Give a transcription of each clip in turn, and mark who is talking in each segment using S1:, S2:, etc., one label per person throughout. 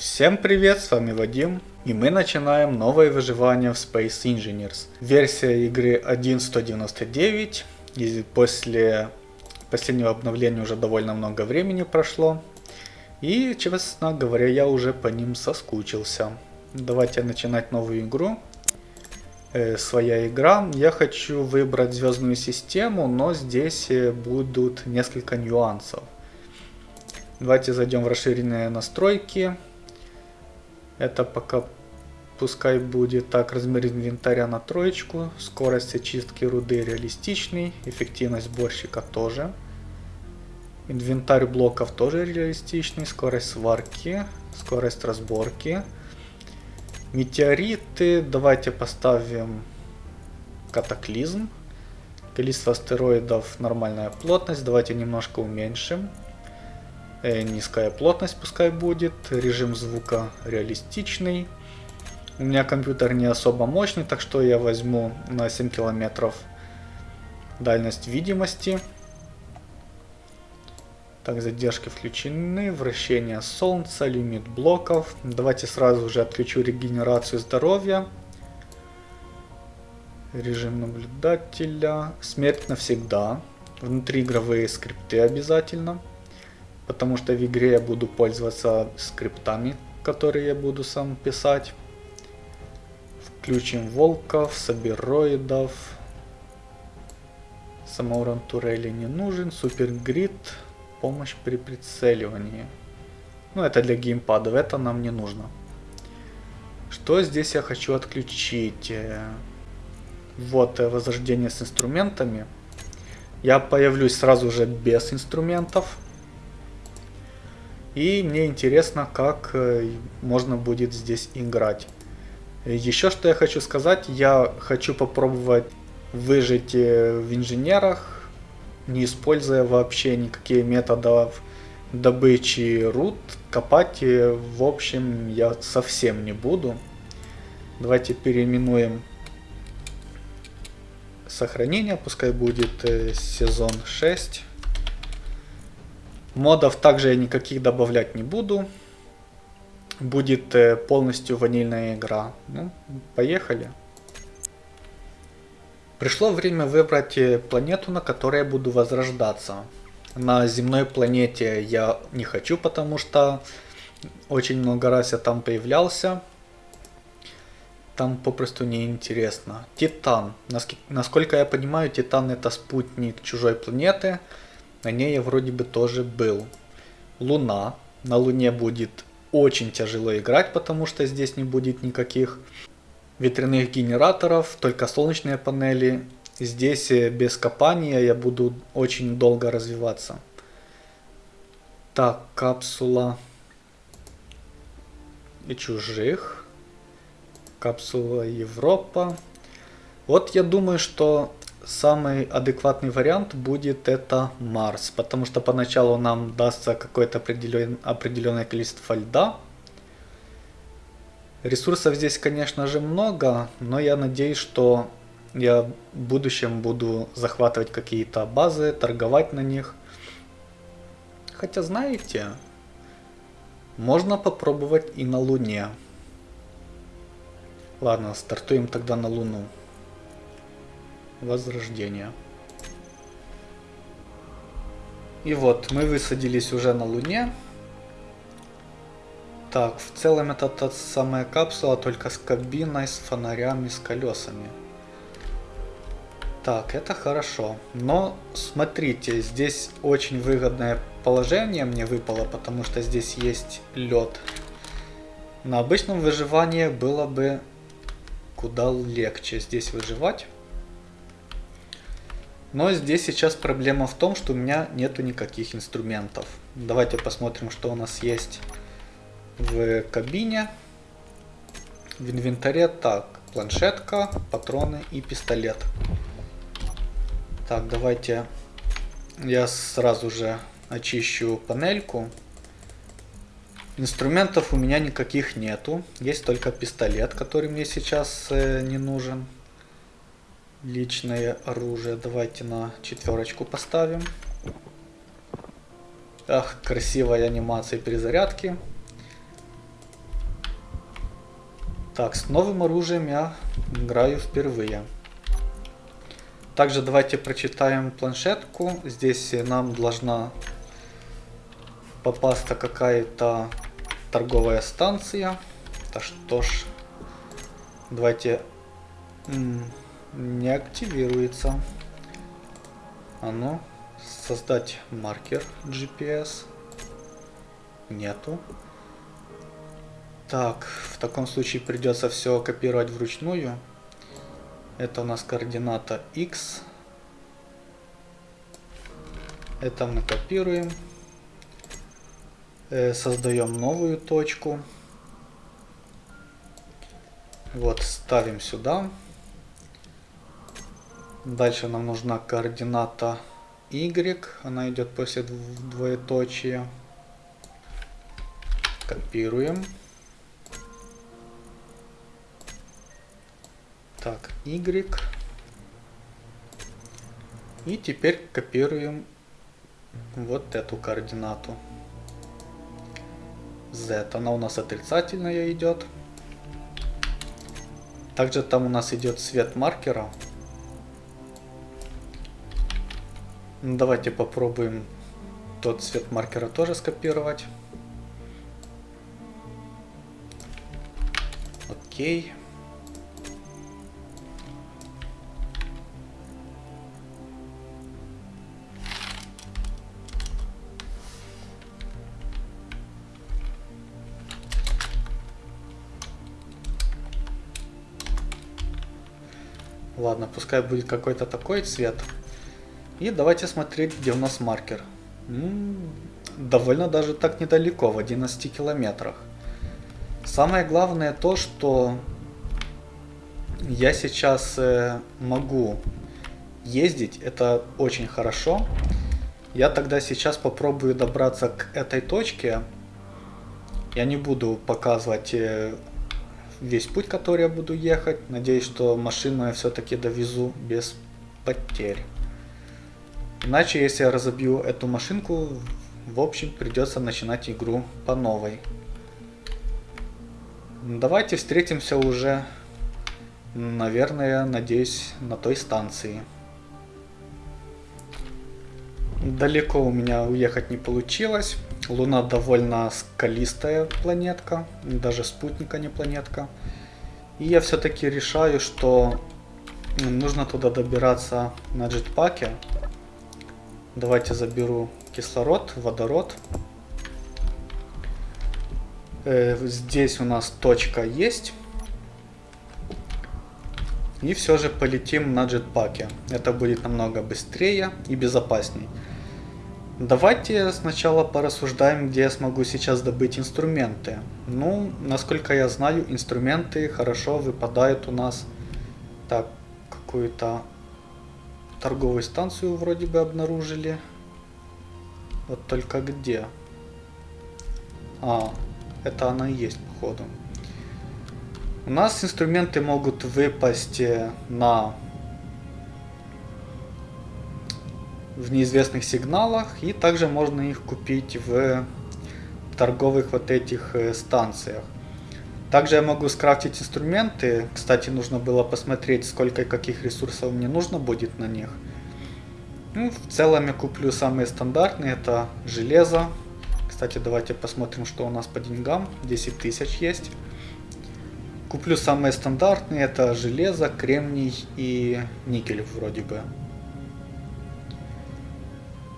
S1: Всем привет, с вами Вадим, и мы начинаем новое выживание в Space Engineers. Версия игры 1.199, и после последнего обновления уже довольно много времени прошло. И, честно говоря, я уже по ним соскучился. Давайте начинать новую игру. Э, своя игра. Я хочу выбрать звездную систему, но здесь э, будут несколько нюансов. Давайте зайдем в расширенные настройки. Это пока пускай будет так, размер инвентаря на троечку, скорость очистки руды реалистичный, эффективность сборщика тоже. Инвентарь блоков тоже реалистичный, скорость сварки, скорость разборки. Метеориты, давайте поставим катаклизм. Количество астероидов нормальная плотность, давайте немножко уменьшим. Э, низкая плотность пускай будет, режим звука реалистичный. У меня компьютер не особо мощный, так что я возьму на 7 километров дальность видимости. Так, задержки включены, вращение солнца, лимит блоков. Давайте сразу же отключу регенерацию здоровья. Режим наблюдателя. Смерть навсегда. Внутриигровые скрипты обязательно потому что в игре я буду пользоваться скриптами, которые я буду сам писать. Включим волков, собероидов. Самоурон турели не нужен. Супергрид. Помощь при прицеливании. Ну, это для геймпадов, это нам не нужно. Что здесь я хочу отключить? Вот э, возрождение с инструментами. Я появлюсь сразу же без инструментов. И мне интересно, как э, можно будет здесь играть. Еще что я хочу сказать, я хочу попробовать выжить э, в инженерах, не используя вообще никакие методов добычи руд, копать э, в общем я совсем не буду. Давайте переименуем сохранение, пускай будет сезон 6. Модов также я никаких добавлять не буду. Будет э, полностью ванильная игра. Ну, поехали. Пришло время выбрать э, планету, на которой я буду возрождаться. На земной планете я не хочу, потому что очень много раз я там появлялся. Там попросту неинтересно. Титан. Насколько я понимаю, Титан это спутник чужой планеты. На ней я вроде бы тоже был. Луна. На Луне будет очень тяжело играть, потому что здесь не будет никаких ветряных генераторов, только солнечные панели. Здесь э, без копания я буду очень долго развиваться. Так, капсула и чужих. Капсула Европа. Вот я думаю, что самый адекватный вариант будет это Марс, потому что поначалу нам дастся какое-то определен, определенное количество льда. Ресурсов здесь, конечно же, много, но я надеюсь, что я в будущем буду захватывать какие-то базы, торговать на них. Хотя, знаете, можно попробовать и на Луне. Ладно, стартуем тогда на Луну. Возрождение. И вот, мы высадились уже на Луне. Так, в целом это та самая капсула, только с кабиной, с фонарями, с колесами. Так, это хорошо. Но смотрите, здесь очень выгодное положение мне выпало, потому что здесь есть лед. На обычном выживании было бы куда легче здесь выживать. Но здесь сейчас проблема в том, что у меня нету никаких инструментов. Давайте посмотрим, что у нас есть в кабине. В инвентаре так, планшетка, патроны и пистолет. Так, давайте я сразу же очищу панельку. Инструментов у меня никаких нету. Есть только пистолет, который мне сейчас э, не нужен личное оружие давайте на четверочку поставим. Ах, красивая анимация перезарядки. Так, с новым оружием я играю впервые. Также давайте прочитаем планшетку. Здесь нам должна попасться какая-то торговая станция. Да что ж, давайте не активируется. А ну, создать маркер GPS. Нету. Так, в таком случае придется все копировать вручную. Это у нас координата X. Это мы копируем. Э, создаем новую точку. Вот, ставим сюда. Дальше нам нужна координата Y. Она идет после двоеточия. Копируем. Так, Y. И теперь копируем вот эту координату. Z. Она у нас отрицательная идет. Также там у нас идет цвет маркера. Давайте попробуем тот цвет маркера тоже скопировать. Окей. Ладно, пускай будет какой-то такой цвет. И давайте смотреть, где у нас маркер. М -м, довольно даже так недалеко, в 11 километрах. Самое главное то, что я сейчас э, могу ездить, это очень хорошо. Я тогда сейчас попробую добраться к этой точке. Я не буду показывать э, весь путь, который я буду ехать. Надеюсь, что машину я все-таки довезу без потерь. Иначе, если я разобью эту машинку, в общем, придется начинать игру по новой. Давайте встретимся уже, наверное, надеюсь, на той станции. Далеко у меня уехать не получилось. Луна довольно скалистая планетка, даже спутника не планетка. И я все-таки решаю, что нужно туда добираться на джетпаке. Давайте заберу кислород, водород. Э, здесь у нас точка есть. И все же полетим на джетпаке. Это будет намного быстрее и безопасней. Давайте сначала порассуждаем, где я смогу сейчас добыть инструменты. Ну, насколько я знаю, инструменты хорошо выпадают у нас. Так, какую-то торговую станцию вроде бы обнаружили. Вот только где? А, это она и есть, походу. У нас инструменты могут выпасть э, на в неизвестных сигналах и также можно их купить в торговых вот этих э, станциях. Также я могу скрафтить инструменты. Кстати, нужно было посмотреть, сколько и каких ресурсов мне нужно будет на них. Ну, в целом я куплю самые стандартные. Это железо. Кстати, давайте посмотрим, что у нас по деньгам. 10 тысяч есть. Куплю самые стандартные. Это железо, кремний и никель вроде бы.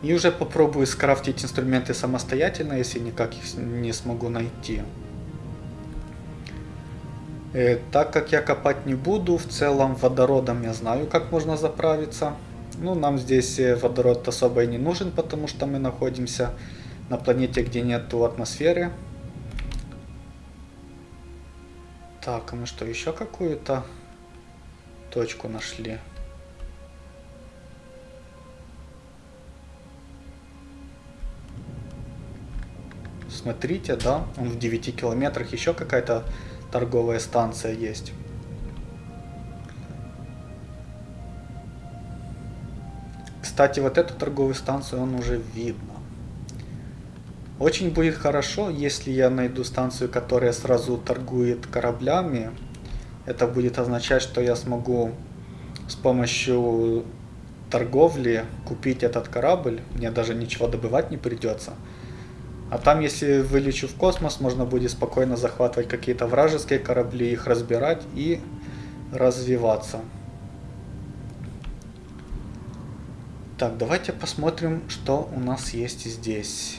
S1: И уже попробую скрафтить инструменты самостоятельно, если никак их не смогу найти. Э, так как я копать не буду, в целом водородом я знаю, как можно заправиться. Ну, нам здесь э, водород особо и не нужен, потому что мы находимся на планете, где нету атмосферы. Так, а мы что, еще какую-то точку нашли? Смотрите, да, он в 9 километрах, еще какая-то торговая станция есть. Кстати, вот эту торговую станцию он уже видно. Очень будет хорошо, если я найду станцию, которая сразу торгует кораблями. Это будет означать, что я смогу с помощью торговли купить этот корабль. Мне даже ничего добывать не придется. А там, если вылечу в космос, можно будет спокойно захватывать какие-то вражеские корабли, их разбирать и развиваться. Так, давайте посмотрим, что у нас есть здесь.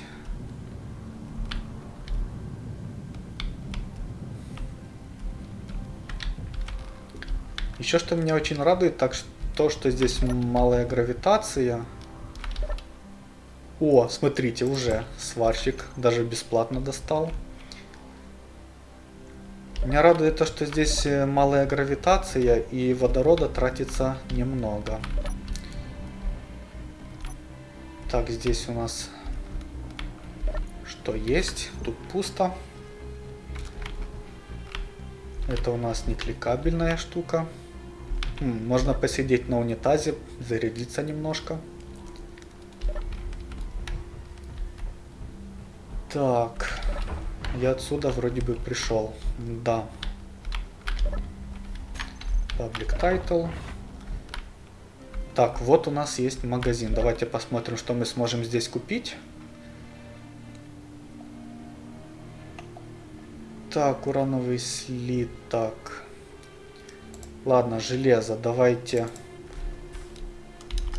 S1: Еще что меня очень радует, так то, что здесь малая гравитация. О, смотрите, уже сварщик даже бесплатно достал. Меня радует то, что здесь э, малая гравитация и водорода тратится немного. Так, здесь у нас что есть? Тут пусто. Это у нас не кликабельная штука. Можно посидеть на унитазе, зарядиться немножко. Так, я отсюда вроде бы пришел. Да. Public title. Так, вот у нас есть магазин. Давайте посмотрим, что мы сможем здесь купить. Так, урановый слиток. Ладно, железо. Давайте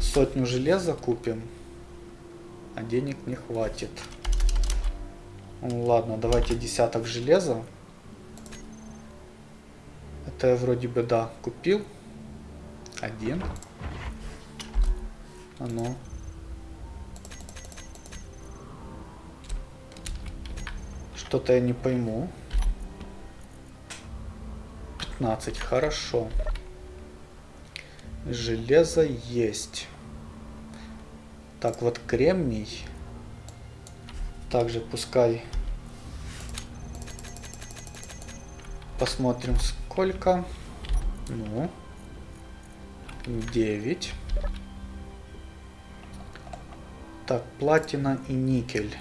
S1: сотню железа купим. А денег не хватит. Ладно, давайте десяток железа. Это я вроде бы, да, купил. Один. А ну. Что-то я не пойму. 15, хорошо. Железо есть. Так, вот кремний. Также пускай посмотрим сколько. Ну, 9. Так, платина и никель.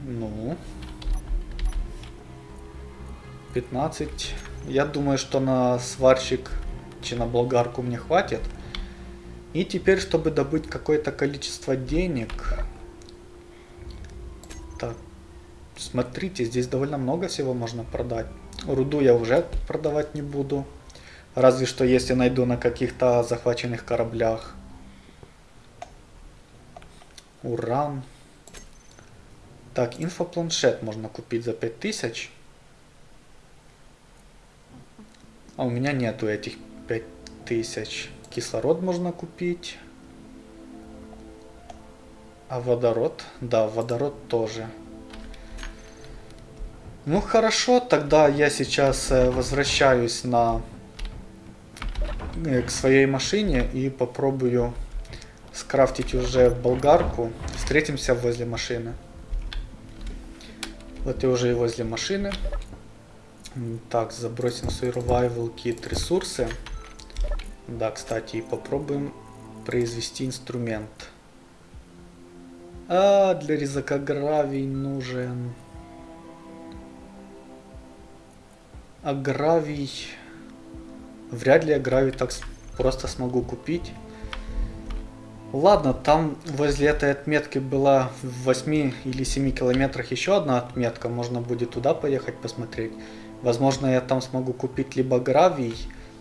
S1: Ну. 15. Я думаю, что на сварщик, чи на болгарку мне хватит. И теперь, чтобы добыть какое-то количество денег... Так, смотрите, здесь довольно много всего можно продать. Руду я уже продавать не буду. Разве что если найду на каких-то захваченных кораблях. Уран. Так, инфопланшет можно купить за 5000. А у меня нету этих 5000. Кислород можно купить. А водород? Да, водород тоже. Ну хорошо, тогда я сейчас э, возвращаюсь на Э, к своей машине и попробую скрафтить уже болгарку. Встретимся возле машины. Вот я уже и возле машины. Так, забросим в survival kit ресурсы. Да, кстати, попробуем произвести инструмент. А, для резака гравий нужен. А гравий... Вряд ли я грави так просто смогу купить. Ладно, там возле этой отметки была в 8 или 7 километрах еще одна отметка. Можно будет туда поехать посмотреть. Возможно, я там смогу купить либо гравий,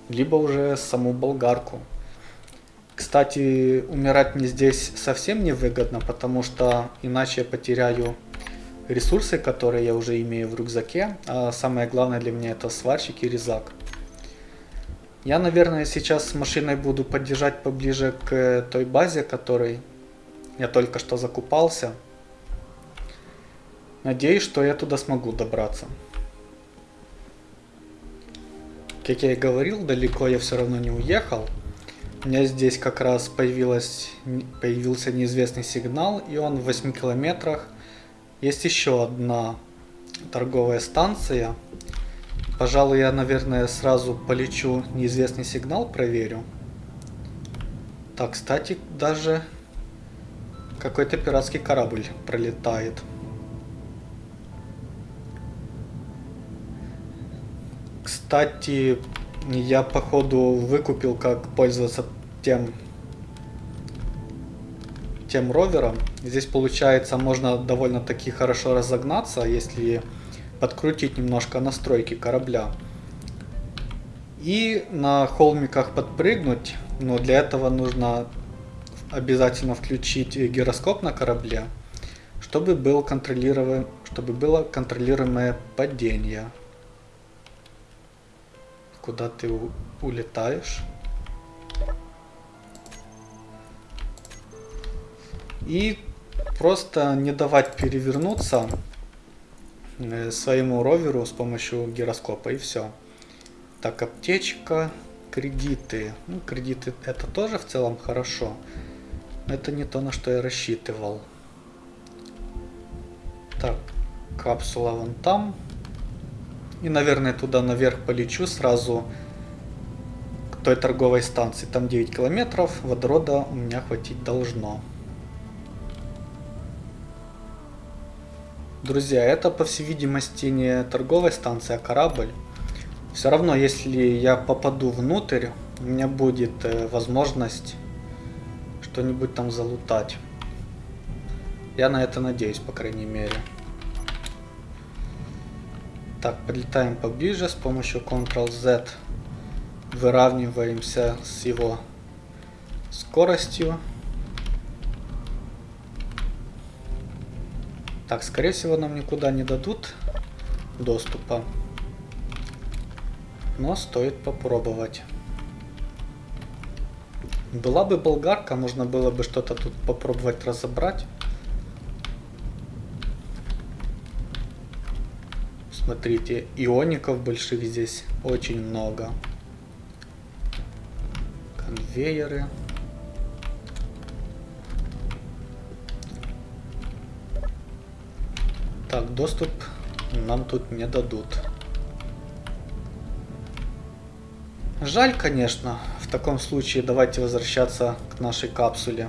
S1: либо уже саму болгарку. Кстати, умирать мне здесь совсем не выгодно, потому что иначе я потеряю ресурсы, которые я уже имею в рюкзаке. А самое главное для меня это сварщик и резак. Я, наверное, сейчас с машиной буду подъезжать поближе к той базе, которой я только что закупался. Надеюсь, что я туда смогу добраться. Как я и говорил, далеко я все равно не уехал. У меня здесь как раз появился неизвестный сигнал, и он в 8 километрах. Есть еще одна торговая станция, Пожалуй, я, наверное, сразу полечу неизвестный сигнал, проверю. Так, кстати, даже какой-то пиратский корабль пролетает. Кстати, я походу выкупил, как пользоваться тем тем ровером. Здесь получается можно довольно-таки хорошо разогнаться, если подкрутить немножко настройки корабля. И на холмиках подпрыгнуть, но для этого нужно обязательно включить гироскоп на корабле, чтобы, был контролируем... чтобы было контролируемое падение. Куда ты улетаешь? И просто не давать перевернуться своему роверу с помощью гироскопа и все. Так, аптечка, кредиты. Ну, кредиты это тоже в целом хорошо. Но это не то, на что я рассчитывал. Так, капсула вон там. И, наверное, туда наверх полечу сразу к той торговой станции. Там 9 километров, водорода у меня хватить должно. Друзья, это по всей видимости не торговая станция, а корабль. Все равно, если я попаду внутрь, у меня будет э, возможность что-нибудь там залутать. Я на это надеюсь, по крайней мере. Так, подлетаем поближе с помощью Ctrl-Z. Выравниваемся с его скоростью. Так, скорее всего, нам никуда не дадут доступа. Но стоит попробовать. Была бы болгарка, можно было бы что-то тут попробовать разобрать. Смотрите, иоников больших здесь очень много. Конвейеры. Так, доступ нам тут не дадут. Жаль, конечно. В таком случае давайте возвращаться к нашей капсуле.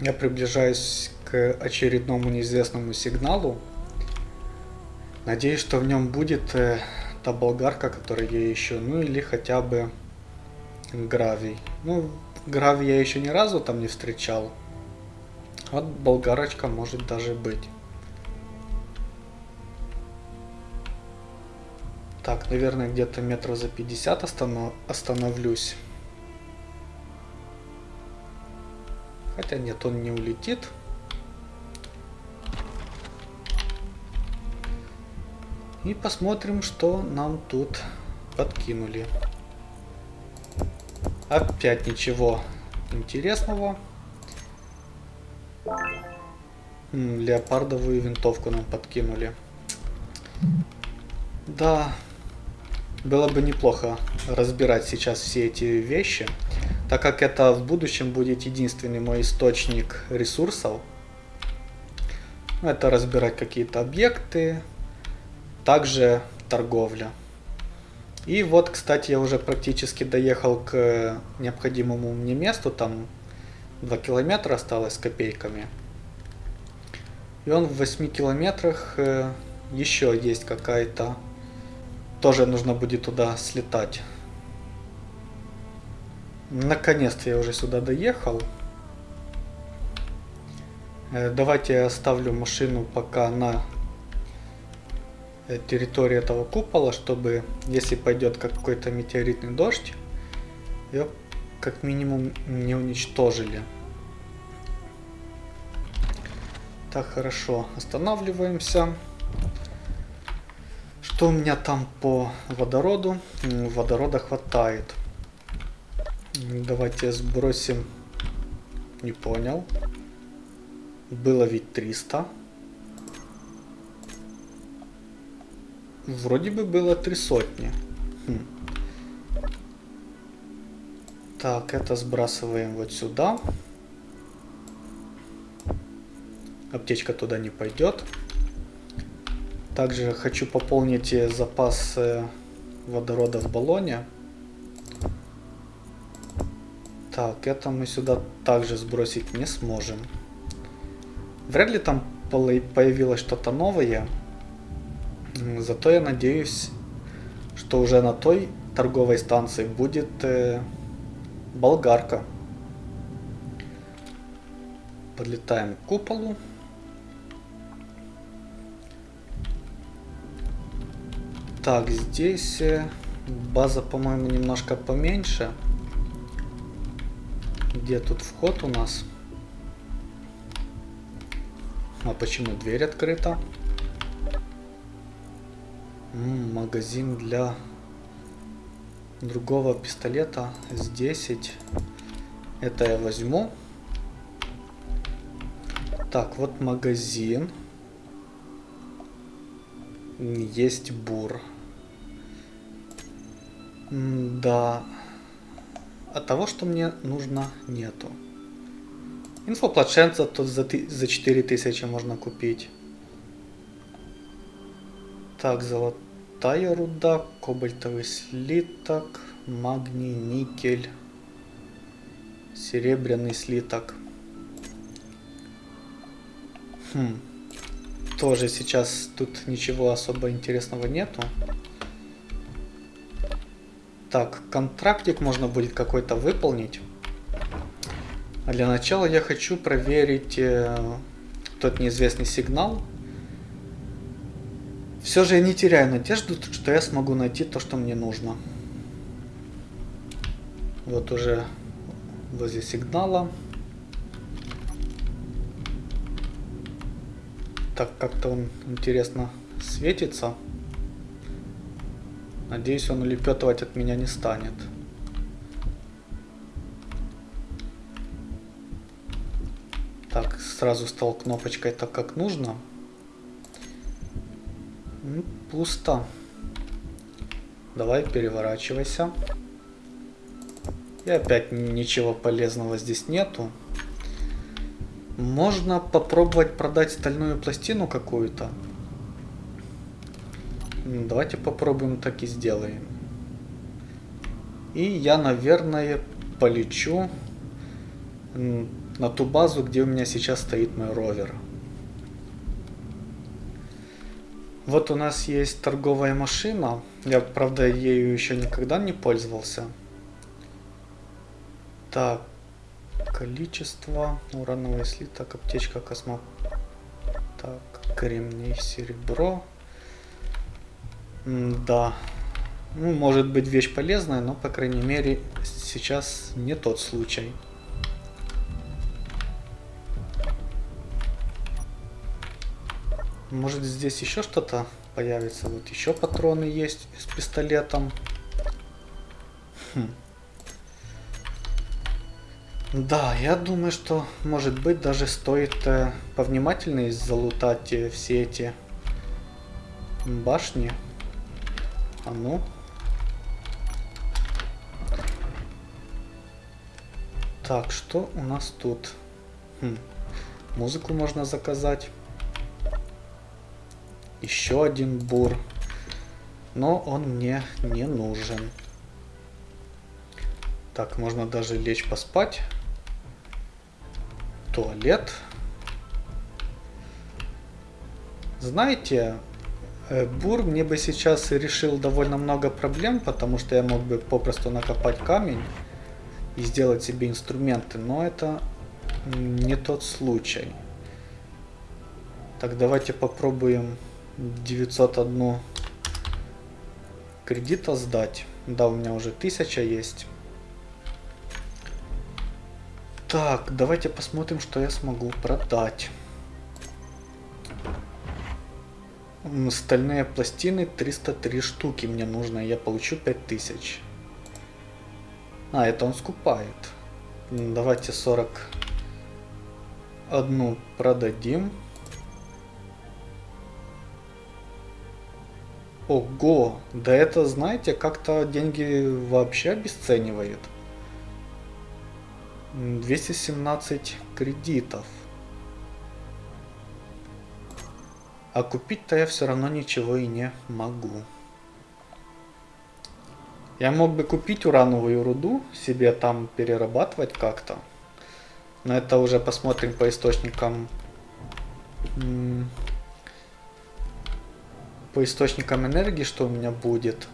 S1: Я приближаюсь очередному неизвестному сигналу. Надеюсь, что в нем будет э, та болгарка, которую я ищу. Ну или хотя бы гравий. Ну, гравий я еще ни разу там не встречал. Вот болгарочка может даже быть. Так, наверное, где-то метров за 50 останов... остановлюсь. Хотя нет, он не улетит. И посмотрим, что нам тут подкинули. Опять ничего интересного. Леопардовую винтовку нам подкинули. Да, было бы неплохо разбирать сейчас все эти вещи, так как это в будущем будет единственный мой источник ресурсов. Это разбирать какие-то объекты, также торговля. И вот, кстати, я уже практически доехал к необходимому мне месту, там 2 километра осталось с копейками. И он в 8 километрах э, еще есть какая-то... Тоже нужно будет туда слетать. Наконец-то я уже сюда доехал. Э, давайте я оставлю машину пока на э, территории этого купола, чтобы, если пойдет какой-то метеоритный дождь, ее как минимум не уничтожили. Так, хорошо. Останавливаемся. Что у меня там по водороду? Водорода хватает. Давайте сбросим. Не понял. Было ведь 300. Вроде бы было три сотни. Хм. Так, это сбрасываем вот сюда. Аптечка туда не пойдет. Также хочу пополнить э, запас э, водорода в баллоне. Так, это мы сюда также сбросить не сможем. Вряд ли там появилось что-то новое. Зато я надеюсь, что уже на той торговой станции будет э, болгарка. Подлетаем к куполу. Так, здесь э, база, по-моему, немножко поменьше. Где тут вход у нас? А почему дверь открыта? Магазин для другого пистолета с 10. Это я возьму. Так, вот магазин. Есть бур. Да. От того, что мне нужно, нету. Инфоплашенца тут за, за 4000 можно купить. Так, золотая руда, кобальтовый слиток, магний, никель, серебряный слиток. Хм. Тоже сейчас тут ничего особо интересного нету. Так, контрактик можно будет какой-то выполнить. А для начала я хочу проверить э, тот неизвестный сигнал. Все же я не теряю надежду, что я смогу найти то, что мне нужно. Вот уже возле сигнала. Так, как-то он интересно светится. Надеюсь, он улепетывать от меня не станет. Так, сразу стал кнопочкой так, как нужно. Пусто. Давай, переворачивайся. И опять ничего полезного здесь нету. Можно попробовать продать стальную пластину какую-то. Давайте попробуем так и сделаем. И я, наверное, полечу на ту базу, где у меня сейчас стоит мой ровер. Вот у нас есть торговая машина. Я, правда, ею еще никогда не пользовался. Так, количество, урановый слиток, аптечка, космо... Так, кремний, серебро. Да. Ну, может быть вещь полезная, но, по крайней мере, сейчас не тот случай. Может здесь еще что-то появится. Вот еще патроны есть с пистолетом. Хм. Да, я думаю, что может быть даже стоит э, повнимательнее залутать э, все эти башни. А ну. Так, что у нас тут? Хм. Музыку можно заказать. Еще один бур. Но он мне не нужен. Так, можно даже лечь поспать. Туалет. Знаете, Э, бур мне бы сейчас решил довольно много проблем, потому что я мог бы попросту накопать камень и сделать себе инструменты, но это не тот случай. Так, давайте попробуем 901 кредита сдать. Да, у меня уже 1000 есть. Так, давайте посмотрим, что я смогу продать. Стальные пластины 303 штуки мне нужно, я получу 5000. А, это он скупает. Давайте 40 одну продадим. Ого, да это, знаете, как-то деньги вообще обесценивает. 217 кредитов. А купить-то я все равно ничего и не могу. Я мог бы купить урановую руду, себе там перерабатывать как-то. Но это уже посмотрим по источникам по источникам энергии, что у меня будет.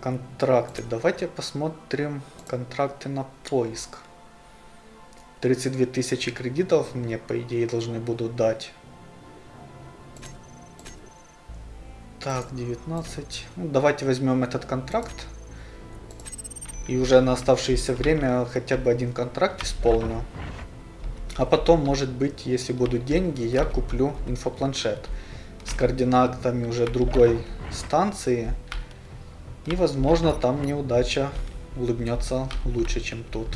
S1: Контракты. Давайте посмотрим контракты на поиск. 32 тысячи кредитов мне, по идее, должны будут дать. Так, 19. Ну, давайте возьмем этот контракт. И уже на оставшееся время хотя бы один контракт исполню. А потом, может быть, если будут деньги, я куплю инфопланшет с координатами уже другой станции. И, возможно, там неудача улыбнется лучше, чем тут.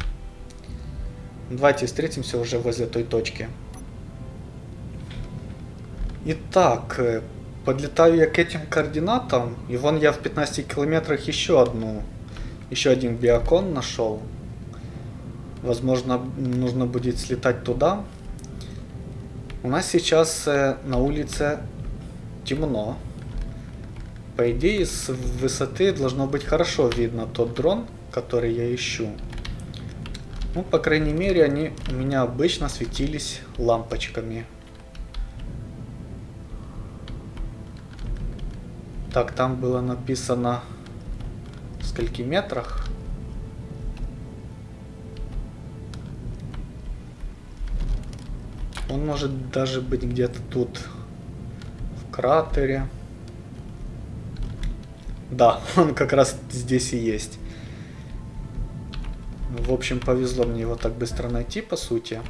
S1: Давайте встретимся уже возле той точки. Итак, э, подлетаю я к этим координатам, и вон я в 15 километрах еще одну, еще один биокон нашел. Возможно, нужно будет слетать туда. У нас сейчас э, на улице темно. По идее, с высоты должно быть хорошо видно тот дрон, который я ищу. Ну, по крайней мере, они у меня обычно светились лампочками. Так, там было написано в скольки метрах. Он может даже быть где-то тут, кратере. Да, он как раз здесь и есть. В общем, повезло мне его так быстро найти, по сути.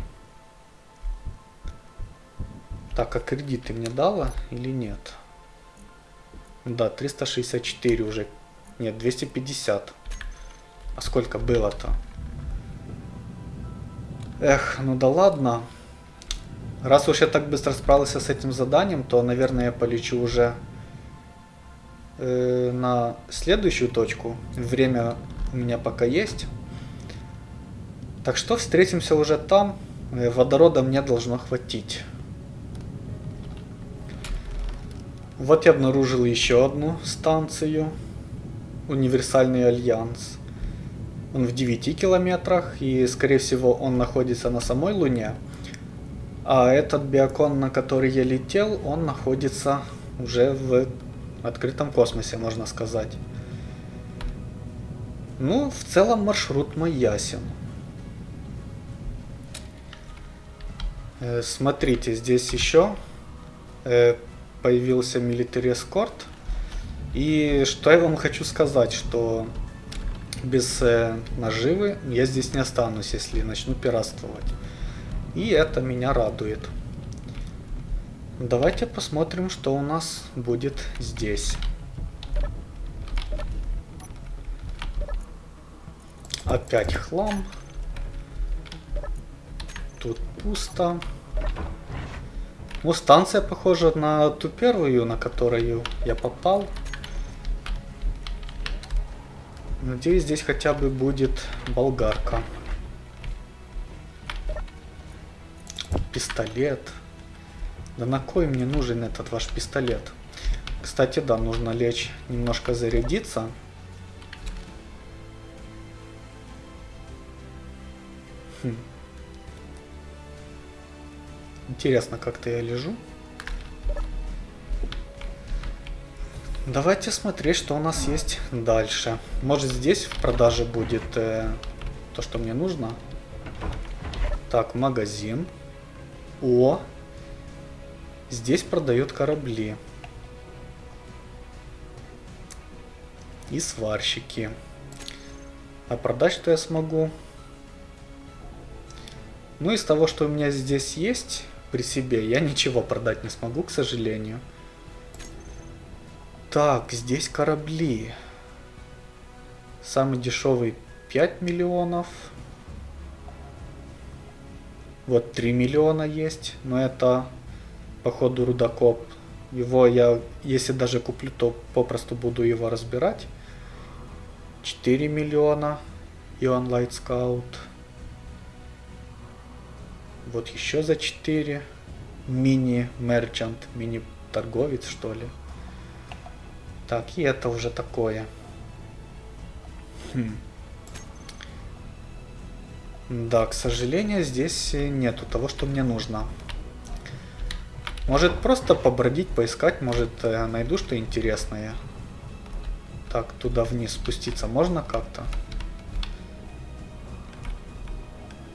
S1: Так, а кредиты мне дала или нет? Да, 364 уже. Нет, 250. А сколько было-то? Эх, ну да ладно. Раз уж я так быстро справился с этим заданием, то, наверное, я полечу уже э, на следующую точку. Время у меня пока есть. Так что встретимся уже там. Э, водорода мне должно хватить. Вот я обнаружил еще одну станцию. Универсальный альянс. Он в 9 километрах и скорее всего он находится на самой Луне. А этот биокон, на который я летел, он находится уже в открытом космосе, можно сказать. Ну, в целом маршрут мой ясен. Э, смотрите, здесь еще э, появился Military Escort. И что я вам хочу сказать, что без э, наживы я здесь не останусь, если начну пиратствовать. И это меня радует. Давайте посмотрим, что у нас будет здесь. Опять хлам. Тут пусто. Ну, станция похожа на ту первую, на которую я попал. Надеюсь, здесь хотя бы будет болгарка. Пистолет. Да на кой мне нужен этот ваш пистолет? Кстати, да, нужно лечь, немножко зарядиться. Хм. Интересно, как-то я лежу. Давайте смотреть, что у нас есть дальше. Может здесь в продаже будет э, то, что мне нужно. Так, магазин. О! Здесь продают корабли. И сварщики. А продать что я смогу? Ну, из того, что у меня здесь есть при себе, я ничего продать не смогу, к сожалению. Так, здесь корабли. Самый дешевый 5 миллионов. Вот 3 миллиона есть, но это походу рудокоп. Его я, если даже куплю, то попросту буду его разбирать. 4 миллиона. Ион Light Scout. Вот еще за 4. Мини-мерчант, мини-торговец, что ли. Так, и это уже такое. Хм. Да, к сожалению, здесь нету того, что мне нужно. Может просто побродить, поискать, может э, найду что интересное. Так, туда вниз спуститься можно как-то?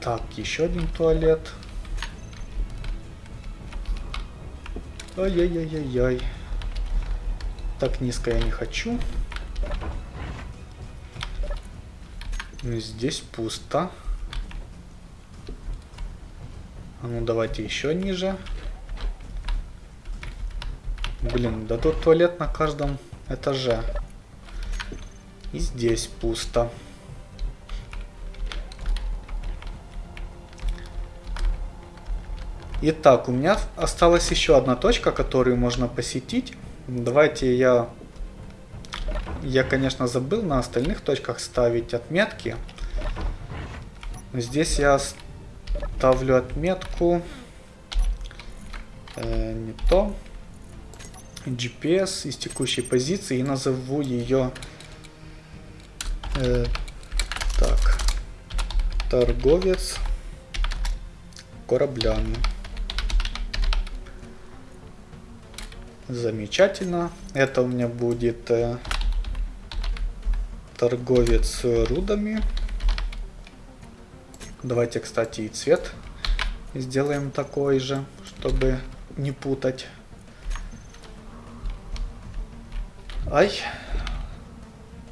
S1: Так, еще один туалет. Ай-яй-яй-яй-яй. Так низко я не хочу. Здесь пусто. А ну давайте еще ниже. Блин, да тут туалет на каждом этаже. И здесь пусто. Итак, у меня осталась еще одна точка, которую можно посетить. Давайте я... Я, конечно, забыл на остальных точках ставить отметки. Здесь я ставлю отметку... Э, не то. GPS из текущей позиции и назову ее... Э, так. Торговец кораблями. Замечательно. Это у меня будет э, торговец рудами. Давайте, кстати, и цвет сделаем такой же, чтобы не путать. Ай.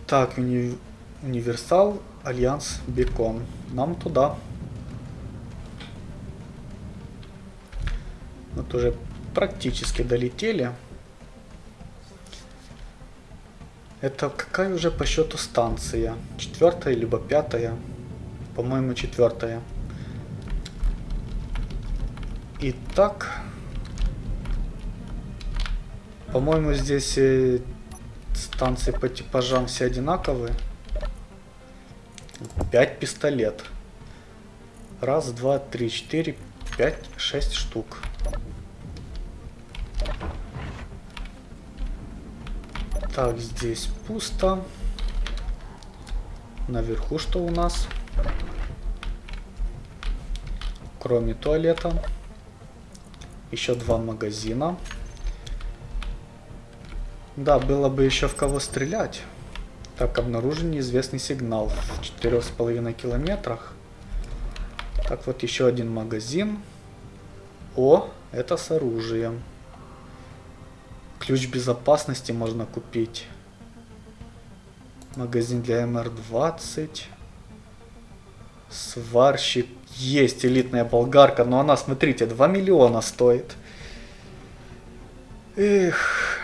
S1: Так, уни универсал, альянс, бекон. Нам туда. Вот уже практически долетели. Это какая уже по счету станция? Четвертая либо пятая? По-моему, четвертая. Итак, по-моему, здесь э, станции по типажам все одинаковые. Пять пистолет. Раз, два, три, четыре, пять, шесть штук. Так, здесь пусто. Наверху что у нас? Кроме туалета. Еще два магазина. Да, было бы еще в кого стрелять. Так, обнаружен неизвестный сигнал в четырех с половиной километрах. Так, вот еще один магазин. О, это с оружием. Ключ безопасности можно купить. Магазин для МР-20. Сварщик. Есть элитная болгарка, но она, смотрите, 2 миллиона стоит. Эх.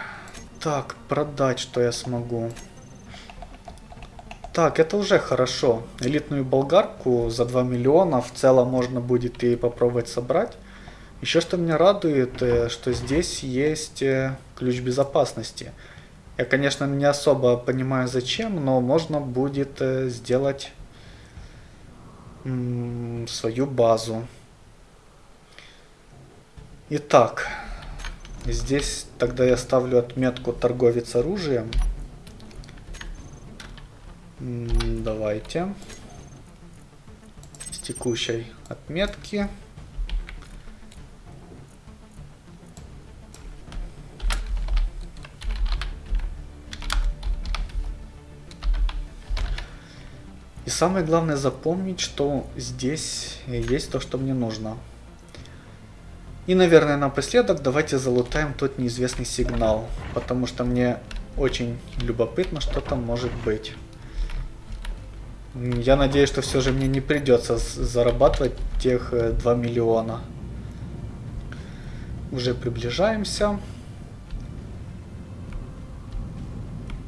S1: Так, продать что я смогу. Так, это уже хорошо. Элитную болгарку за 2 миллиона в целом можно будет и попробовать собрать. Еще что меня радует, э, что здесь есть э, ключ безопасности. Я, конечно, не особо понимаю зачем, но можно будет э, сделать свою базу. Итак, здесь тогда я ставлю отметку торговец оружием. Давайте. С текущей отметки. И самое главное запомнить, что здесь есть то, что мне нужно. И, наверное, напоследок давайте залутаем тот неизвестный сигнал, потому что мне очень любопытно, что там может быть. Я надеюсь, что все же мне не придется зарабатывать тех 2 э, миллиона. Уже приближаемся.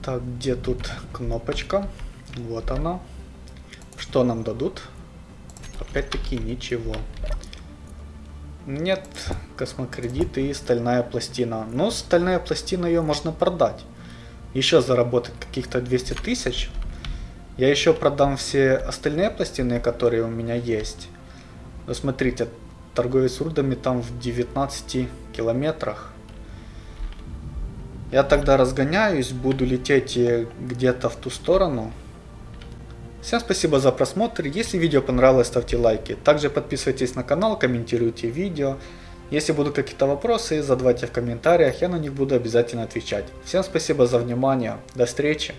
S1: Так, где тут кнопочка? Вот она. Что нам дадут? Опять-таки ничего. Нет, космокредит и стальная пластина. Но стальная пластина ее можно продать. Еще заработать каких-то 200 тысяч. Я еще продам все остальные пластины, которые у меня есть. Но смотрите, торговец рудами там в 19 километрах. Я тогда разгоняюсь, буду лететь где-то в ту сторону. Всем спасибо за просмотр. Если видео понравилось, ставьте лайки. Также подписывайтесь на канал, комментируйте видео. Если будут какие-то вопросы, задавайте в комментариях, я на них буду обязательно отвечать. Всем спасибо за внимание, до встречи!